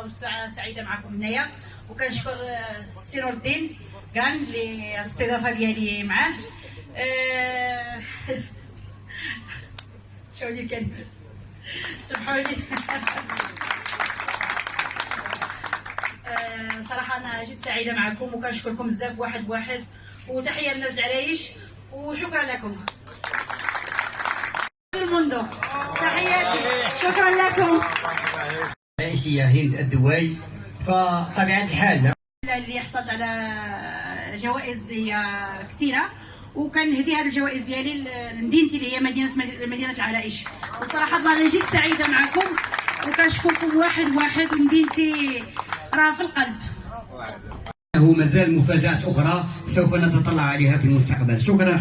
فرحانه وسعيده معكم هنايا. وكنشكر آه، السي نور الدين كان اللي الاستضافة ديالي معاه. آه، شو لي الكلمات؟ سمحوا لي آه، صراحة أنا جيت سعيدة معكم وكنشكركم بزاف واحد بواحد. وتحية للناس العرايش. وشكرا لكم. المندق تحياتي. شكرا لكم. الرئيسية هند الدواي فطبيعة الحال اللي حصلت على جوائز اللي هي كثيرة وكنهدي هذه الجوائز ديالي لمدينتي اللي هي مدينة مدينة العرائش وصراحة الله أنا جيت سعيدة معكم وكنشكركم واحد واحد ومدينتي راه في القلب. له مازال مفاجآت أخرى سوف نتطلع عليها في المستقبل. شكرا